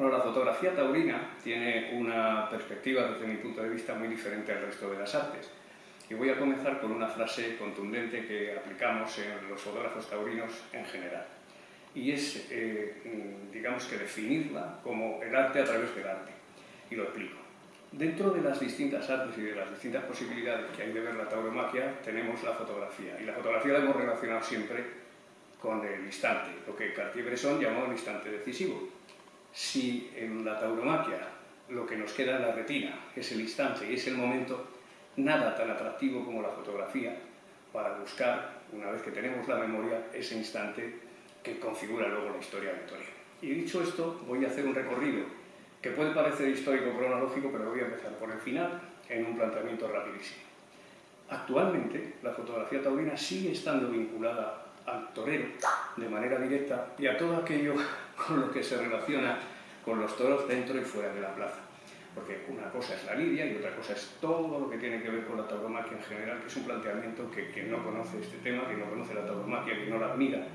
Bueno, la fotografía taurina tiene una perspectiva, desde mi punto de vista, muy diferente al resto de las artes. Y voy a comenzar con una frase contundente que aplicamos en los fotógrafos taurinos en general. Y es, eh, digamos que definirla como el arte a través del arte. Y lo explico. Dentro de las distintas artes y de las distintas posibilidades que hay de ver la tauromaquia, tenemos la fotografía. Y la fotografía la hemos relacionado siempre con el instante, lo que Cartier-Bresson llamó el instante decisivo si en la tauromaquia lo que nos queda en la retina es el instante y es el momento, nada tan atractivo como la fotografía para buscar, una vez que tenemos la memoria, ese instante que configura luego la historia Torino. Y dicho esto, voy a hacer un recorrido que puede parecer histórico-cronológico, pero voy a empezar por el final en un planteamiento rapidísimo. Actualmente, la fotografía taurina sigue estando vinculada al torero de manera directa y a todo aquello con lo que se relaciona con los toros dentro y fuera de la plaza. Porque una cosa es la lidia y otra cosa es todo lo que tiene que ver con la tauromaquia en general, que es un planteamiento que quien no conoce este tema, quien no conoce la tauromaquia, quien no la admira,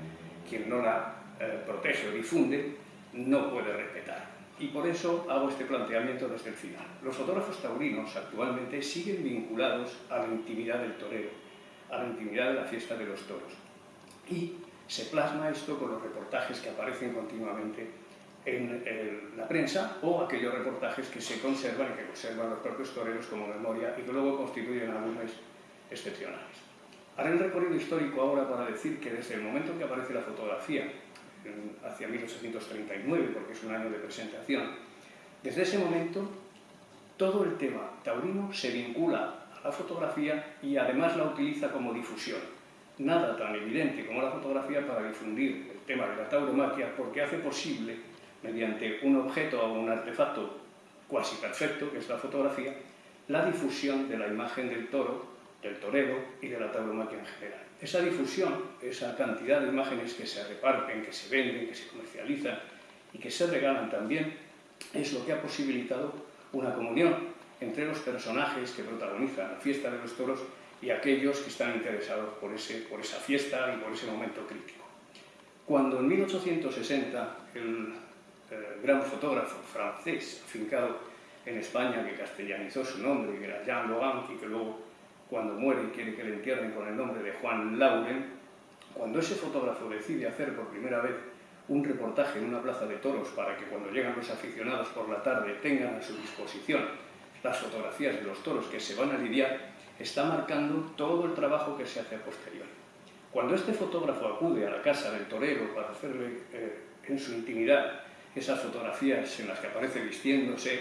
quien no la eh, protege o difunde, no puede respetar. Y por eso hago este planteamiento desde el final. Los fotógrafos taurinos actualmente siguen vinculados a la intimidad del torero, a la intimidad de la fiesta de los toros y se plasma esto con los reportajes que aparecen continuamente en la prensa o aquellos reportajes que se conservan y que conservan los propios toreros como memoria y que luego constituyen álbumes excepcionales. Haré el recorrido histórico ahora para decir que desde el momento en que aparece la fotografía, hacia 1839, porque es un año de presentación, desde ese momento todo el tema taurino se vincula a la fotografía y además la utiliza como difusión nada tan evidente como la fotografía para difundir el tema de la tauromaquia porque hace posible, mediante un objeto o un artefacto cuasi perfecto, que es la fotografía, la difusión de la imagen del toro, del torero y de la tauromaquia en general. Esa difusión, esa cantidad de imágenes que se reparten, que se venden, que se comercializan y que se regalan también, es lo que ha posibilitado una comunión entre los personajes que protagonizan la fiesta de los toros y aquellos que están interesados por, ese, por esa fiesta y por ese momento crítico. Cuando en 1860 el, gran fotógrafo francés afincado en España, que castellanizó su nombre, que era Jean Logan, y que luego cuando muere quiere que le entierren con el nombre de Juan Lauren, cuando ese fotógrafo decide hacer por primera vez un reportaje en una plaza de toros para que cuando llegan los aficionados por la tarde tengan a su disposición las fotografías de los toros que se van a lidiar, está marcando todo el trabajo que se hace a posteriori. Cuando este fotógrafo acude a la casa del torero para hacerle eh, en su intimidad esas fotografías en las que aparece vistiéndose,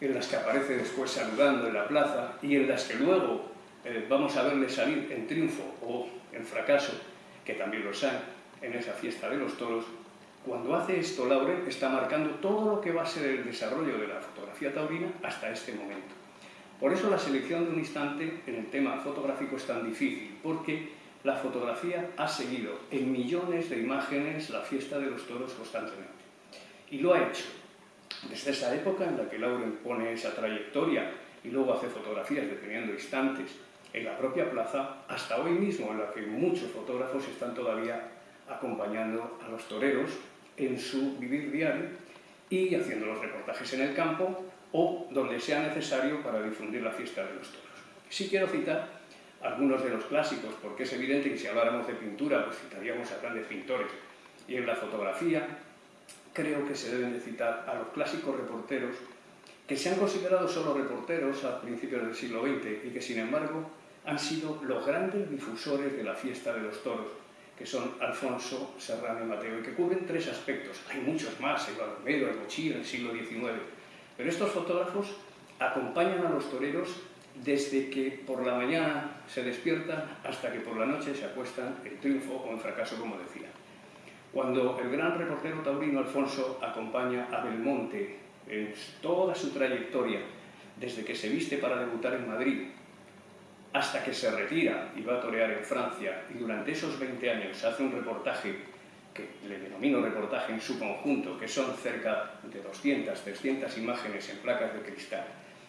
en las que aparece después saludando en la plaza y en las que luego eh, vamos a verle salir en triunfo o en fracaso, que también lo hay en esa fiesta de los toros, cuando hace esto Lauren está marcando todo lo que va a ser el desarrollo de la fotografía taurina hasta este momento. Por eso la selección de un instante en el tema fotográfico es tan difícil, porque la fotografía ha seguido en millones de imágenes la fiesta de los toros constantemente. Y lo ha hecho desde esa época en la que Lauren pone esa trayectoria y luego hace fotografías deteniendo instantes en la propia plaza, hasta hoy mismo en la que muchos fotógrafos están todavía acompañando a los toreros en su vivir diario y haciendo los reportajes en el campo o donde sea necesario para difundir la fiesta de los toros. Sí quiero citar algunos de los clásicos, porque es evidente que si habláramos de pintura, pues citaríamos a grandes pintores. Y en la fotografía creo que se deben de citar a los clásicos reporteros que se han considerado solo reporteros a principios del siglo XX y que sin embargo han sido los grandes difusores de la fiesta de los toros, que son Alfonso, Serrano y Mateo, y que cubren tres aspectos. Hay muchos más, Balomero, hay Mochila, en el siglo XIX, pero estos fotógrafos acompañan a los toreros desde que por la mañana se despiertan hasta que por la noche se acuestan en triunfo o en fracaso, como decía. Cuando el gran reportero taurino Alfonso acompaña a Belmonte en toda su trayectoria, desde que se viste para debutar en Madrid hasta que se retira y va a torear en Francia, y durante esos 20 años hace un reportaje que le denomino reportaje en su conjunto, que son cerca de 200, 300 imágenes en placas de cristal.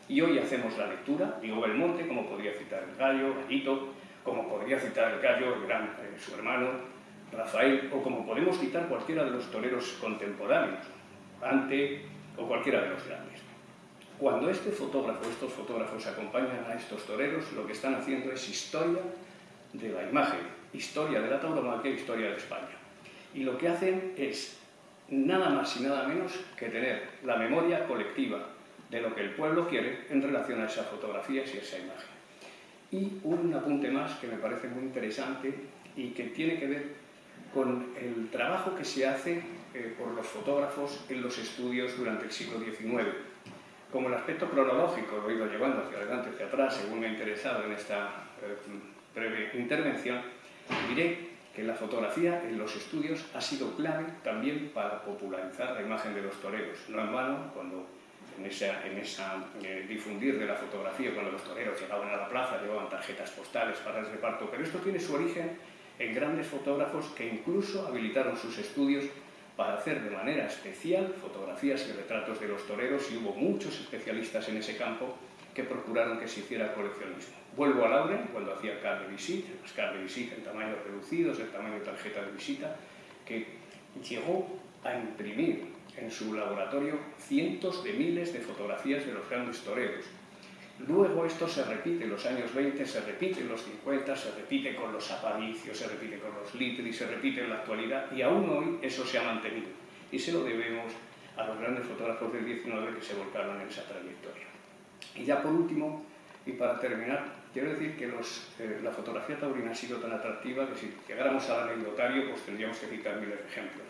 Y hoy hacemos la lectura, digo Belmonte, como podría citar el gallo, Gallito, como podría citar el gallo, gran, eh, su hermano, Rafael, o como podemos citar cualquiera de los toreros contemporáneos, Ante, o cualquiera de los grandes. Cuando este fotógrafo, estos fotógrafos acompañan a estos toreros, lo que están haciendo es historia de la imagen, historia de la tauromaquia, historia de España. Y lo que hacen es nada más y nada menos que tener la memoria colectiva de lo que el pueblo quiere en relación a esas fotografías y esa imagen. Y un apunte más que me parece muy interesante y que tiene que ver con el trabajo que se hace eh, por los fotógrafos en los estudios durante el siglo XIX. Como el aspecto cronológico lo he ido llevando hacia adelante, hacia atrás, según me ha interesado en esta eh, breve intervención, diré que la fotografía en los estudios ha sido clave también para popularizar la imagen de los toreros. No en vano, cuando en esa, en esa eh, difundir de la fotografía, cuando los toreros llegaban a la plaza, llevaban tarjetas postales para el reparto, pero esto tiene su origen en grandes fotógrafos que incluso habilitaron sus estudios para hacer de manera especial fotografías y retratos de los toreros y hubo muchos especialistas en ese campo que procuraron que se hiciera coleccionismo. Vuelvo a Lauren, cuando hacía card de las card de en tamaños reducidos, el tamaño de tarjeta de visita, que llegó a imprimir en su laboratorio cientos de miles de fotografías de los grandes toreros. Luego esto se repite en los años 20, se repite en los 50, se repite con los apadicios, se repite con los litri, se repite en la actualidad y aún hoy eso se ha mantenido. Y se lo debemos a los grandes fotógrafos del 19 que se volcaron en esa trayectoria. Y ya por último, y para terminar, quiero decir que eh, la fotografía taurina ha sido tan atractiva que si llegáramos al anecdotario pues tendríamos que citar miles de ejemplos.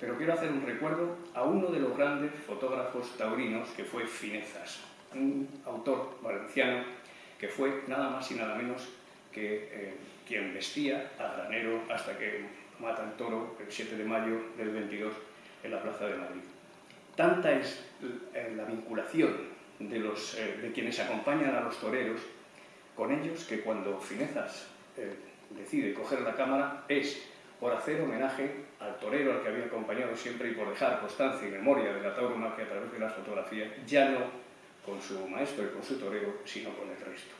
Pero quiero hacer un recuerdo a uno de los grandes fotógrafos taurinos que fue Finezas, un autor valenciano que fue nada más y nada menos que eh, quien vestía a granero hasta que mata el toro el 7 de mayo del 22 en la Plaza de Madrid. Tanta es la vinculación de, los, eh, de quienes acompañan a los toreros con ellos que cuando Finezas eh, decide coger la cámara es por hacer homenaje al torero al que había acompañado siempre y por dejar constancia y memoria de la tauromaquia a través de las fotografías, ya no con su maestro y con su torero, sino con el resto.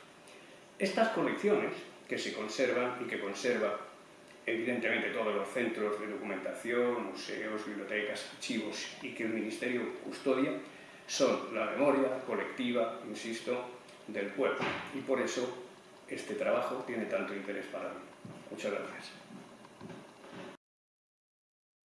Estas colecciones que se conservan y que conserva evidentemente todos los centros de documentación, museos, bibliotecas, archivos y que el Ministerio custodia, son la memoria colectiva, insisto, del pueblo. Y por eso este trabajo tiene tanto interés para mí. Muchas gracias.